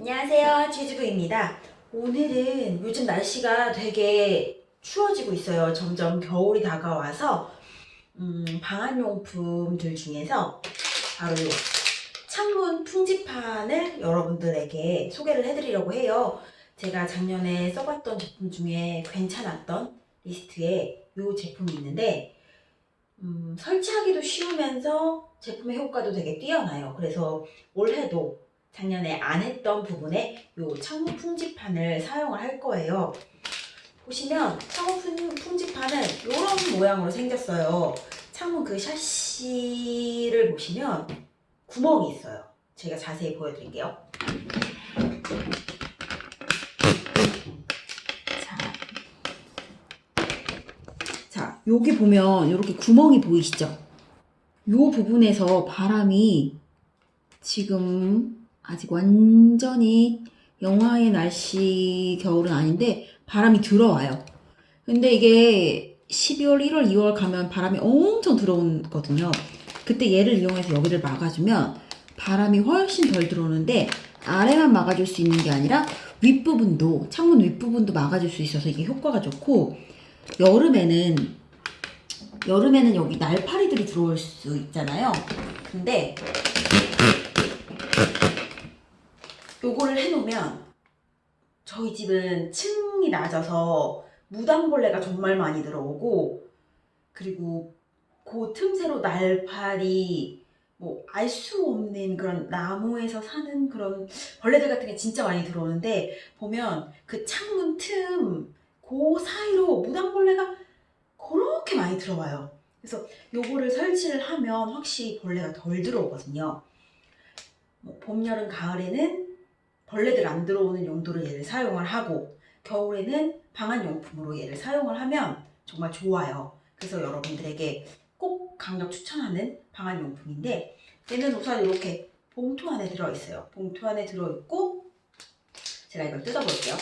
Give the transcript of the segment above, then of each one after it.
안녕하세요 최주부입니다. 오늘은 요즘 날씨가 되게 추워지고 있어요. 점점 겨울이 다가와서 음, 방한용품들 중에서 바로 요 창문 풍지판을 여러분들에게 소개를 해드리려고 해요. 제가 작년에 써봤던 제품 중에 괜찮았던 리스트에 이 제품이 있는데 음, 설치하기도 쉬우면서 제품의 효과도 되게 뛰어나요. 그래서 올해도 작년에 안 했던 부분에 이 창문 풍지판을 사용을 할 거예요. 보시면 풍- 풍지판은 이런 모양으로 생겼어요. 창문 그 샤시를 보시면 구멍이 있어요. 제가 자세히 보여드릴게요. 자, 자 여기 보면 이렇게 구멍이 보이시죠? 이 부분에서 바람이 지금 아직 완전히 영하의 날씨 겨울은 아닌데 바람이 들어와요. 근데 이게 12월, 1월, 2월 가면 바람이 엄청 들어오거든요. 그때 얘를 이용해서 여기를 막아주면 바람이 훨씬 덜 들어오는데 아래만 막아줄 수 있는 게 아니라 윗부분도 창문 윗부분도 막아줄 수 있어서 이게 효과가 좋고 여름에는 여름에는 여기 날파리들이 들어올 수 있잖아요. 근데 요거를 해놓으면 저희 집은 층이 낮아서 무당벌레가 정말 많이 들어오고 그리고 그 틈새로 날파리 뭐 알 수 없는 그런 나무에서 사는 그런 벌레들 같은 게 진짜 많이 들어오는데 보면 그 창문 틈 그 사이로 무당벌레가 그렇게 많이 들어와요. 그래서 요거를 설치를 하면 확실히 벌레가 덜 들어오거든요. 뭐 봄, 여름, 가을에는 벌레들 안 들어오는 용도로 얘를 사용을 하고 겨울에는 방한용품으로 얘를 사용을 하면 정말 좋아요. 그래서 여러분들에게 꼭 강력 추천하는 방한용품인데 얘는 우선 이렇게 봉투 안에 들어있어요. 봉투 안에 들어있고 제가 이걸 뜯어볼게요.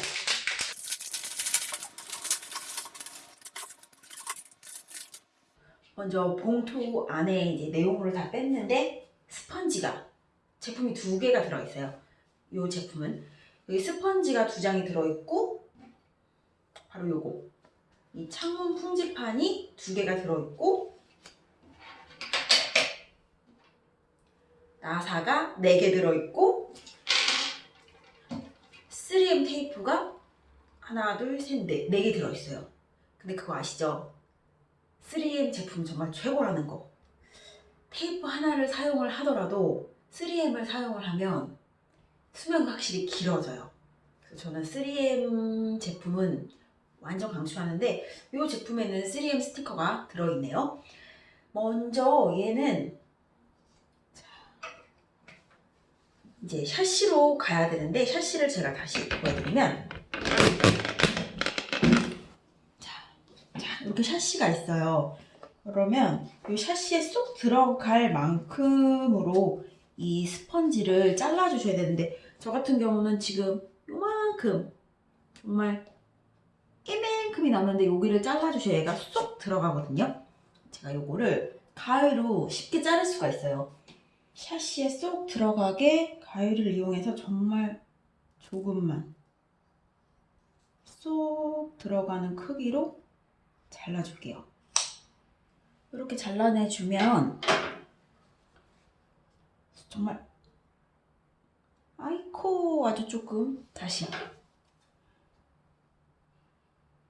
먼저 봉투 안에 이제 내용물을 다 뺐는데 스펀지가 제품이 두 개가 들어있어요. 이 제품은. 여기 스펀지가 두 장이 들어있고 바로 요거. 이 창문 풍지판이 두 개가 들어있고 나사가 네 개 들어있고 3M 테이프가 하나 둘셋넷 네 개 들어있어요. 근데 그거 아시죠? 3M 제품 정말 최고라는 거. 테이프 하나를 사용을 하더라도 3M을 사용을 하면 수명이 확실히 길어져요. 그래서 저는 3M 제품은 완전 강추하는데 이 제품에는 3M 스티커가 들어있네요. 먼저 얘는 자, 이제 샤시로 가야 되는데 샤시를 제가 다시 보여드리면 자, 자 이렇게 샤시가 있어요. 그러면 이 샤시에 쏙 들어갈 만큼으로 이 스펀지를 잘라주셔야 되는데 저 같은 경우는 지금 요만큼 정말 깨만큼이 남는데 여기를 잘라주셔야 얘가 쏙 들어가거든요. 제가 요거를 가위로 쉽게 자를 수가 있어요. 샤시에 쏙 들어가게 가위를 이용해서 정말 조금만 쏙 들어가는 크기로 잘라줄게요. 이렇게 잘라내주면 정말 아주 조금 다시.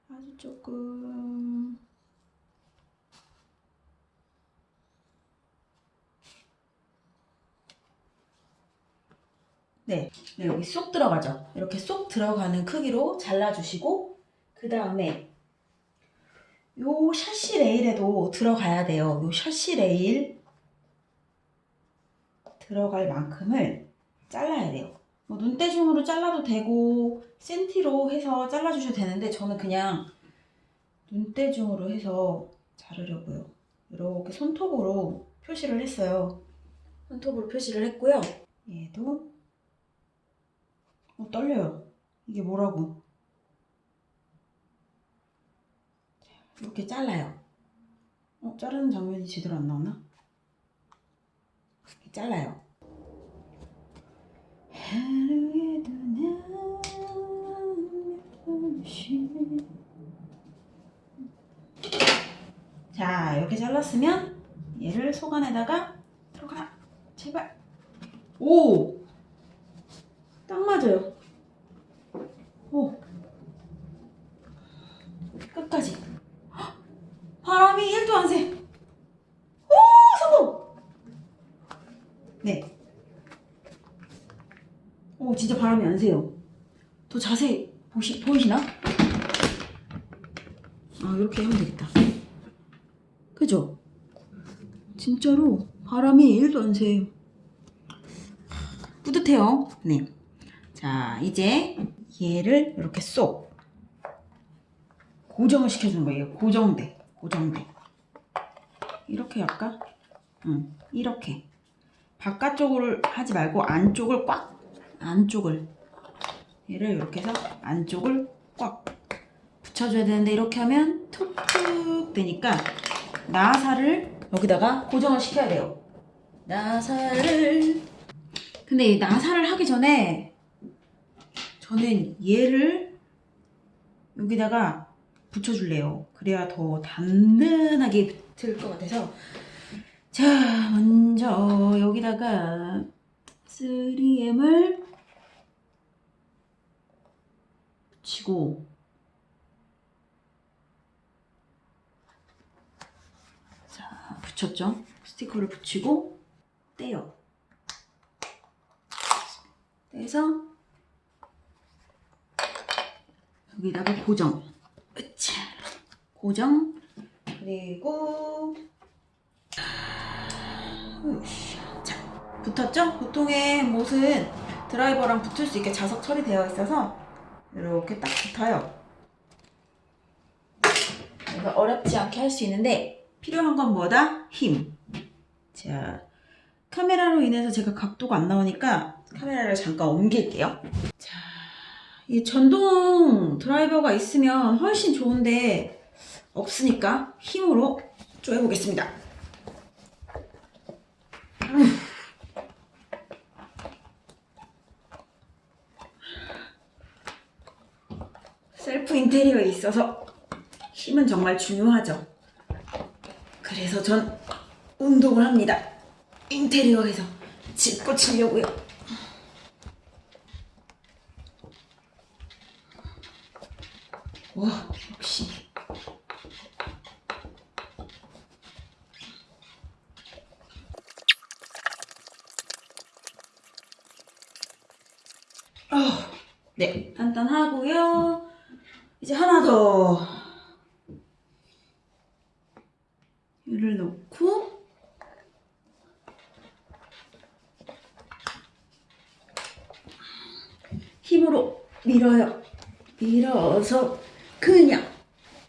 아주 조금. 네, 네 여기 쏙 들어가죠. 이렇게 쏙 들어가는 크기로 잘라주시고 그 다음에 요 샤시 레일에도 들어가야 돼요. 요 샤시 레일 들어갈 만큼을 잘라야 돼요. 뭐 눈대중으로 잘라도 되고 센티로 해서 잘라주셔도 되는데 저는 그냥 눈대중으로 해서 자르려고요. 이렇게 손톱으로 표시를 했어요. 손톱으로 표시를 했고요. 얘도 어, 떨려요. 이게 뭐라고? 이렇게 잘라요. 어, 자르는 장면이 제대로 안 나오나? 이렇게 잘라요. 하루에도 잘랐으면 얘를 속 안에다가 들어가 제발 오! 딱 맞아요 오 끝까지 헉! 바람이 1도 안 새. 오 성공! 네. 오 진짜 바람이 안 새요. 더 자세히 보시 보이시나? 아 이렇게 하면 되겠다. 그죠? 진짜로 바람이 1도 안 새요. 뿌듯해요. 네. 자 이제 얘를 이렇게 쏙 고정을 시켜주는 거예요. 고정돼. 고정돼. 이렇게 할까? 응, 이렇게. 바깥쪽을 하지 말고 안쪽을 꽉, 안쪽을. 얘를 이렇게 해서 안쪽을 꽉 붙여줘야 되는데 이렇게 하면 툭툭 되니까 나사를 여기다가 고정을 시켜야 돼요. 나사를. 근데 이 나사를 하기 전에 저는 얘를 여기다가 붙여줄래요. 그래야 더 단단하게 붙을 것 같아서 자 먼저 여기다가 3M을 붙이고 자 붙였죠? 스티커를 붙이고 떼요. 떼서 여기다가 고정. 으차. 고정. 그리고. 자, 붙었죠? 보통의 못은 드라이버랑 붙을 수 있게 자석 처리되어 있어서 이렇게 딱 붙어요. 어렵지 않게 할 수 있는데 필요한 건 뭐다? 힘. 자, 카메라로 인해서 제가 각도가 안 나오니까 카메라를 잠깐 옮길게요. 자, 이 전동 드라이버가 있으면 훨씬 좋은데 없으니까 힘으로 쪼여보겠습니다. 셀프 인테리어에 있어서 힘은 정말 중요하죠. 그래서 전 운동을 합니다. 인테리어에서 짚고 치려고요. 와, 역시. 아, 네, 단단하고요. 이제 하나 더. 얘를 넣고 힘으로 밀어요. 밀어서 그냥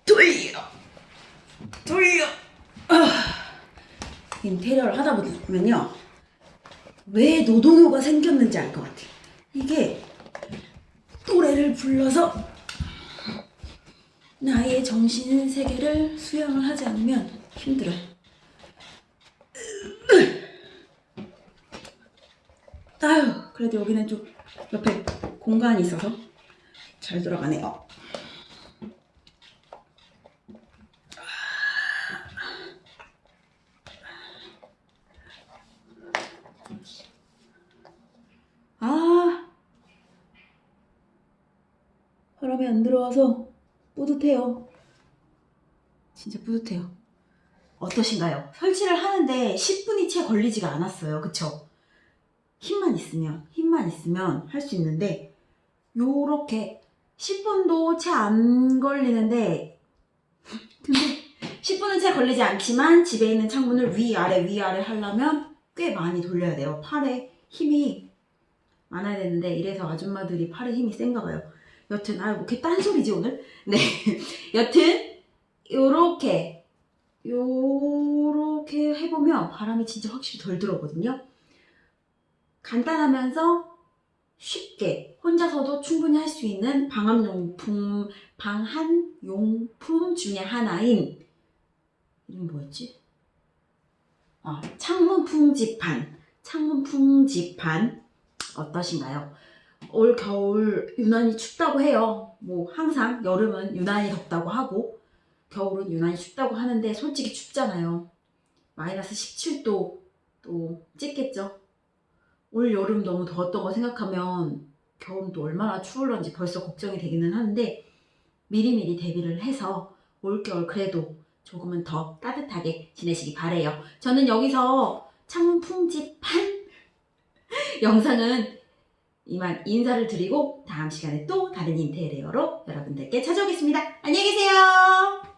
돌려. 돌려. 아, 인테리어를 하다 보면요. 왜 노도노가 생겼는지 알 것 같아요. 이게 노래를 불러서 나의 정신 세계를 수양을 하지 않으면 힘들어요. 아유 그래도 여기는 좀 옆에 공간이 있어서 잘 들어가네요. 아. 바람이 안 들어와서 뿌듯해요. 진짜 뿌듯해요. 어떠신가요? 설치를 하는데 10분이 채 걸리지가 않았어요. 그쵸? 힘만 있으면 힘만 있으면 할 수 있는데 요렇게 10분도 채 안 걸리는데 근데 10분은 채 걸리지 않지만 집에 있는 창문을 위아래 위아래 하려면 꽤 많이 돌려야 돼요. 팔에 힘이 많아야 되는데 이래서 아줌마들이 팔에 힘이 센가 봐요. 여튼 아유 뭐게 딴소리지 오늘? 네. 여튼 요렇게 요렇게 해보면 바람이 진짜 확실히 덜 들어오거든요. 간단하면서 쉽게 혼자서도 충분히 할 수 있는 방함용품, 방한용품 중에 하나인 이름 뭐였지? 아, 창문 풍지판, 창문 풍지판 어떠신가요? 올 겨울 유난히 춥다고 해요. 뭐 항상 여름은 유난히 덥다고 하고 겨울은 유난히 춥다고 하는데 솔직히 춥잖아요. 마이너스 17도 또 찍겠죠. 올 여름 너무 더웠던 거 생각하면 겨울은 또 얼마나 추울런지 벌써 걱정이 되기는 하는데 미리미리 대비를 해서 올겨울 그래도 조금은 더 따뜻하게 지내시기 바래요. 저는 여기서 창풍집한 영상은 이만 인사를 드리고 다음 시간에 또 다른 인테리어로 여러분들께 찾아오겠습니다. 안녕히 계세요.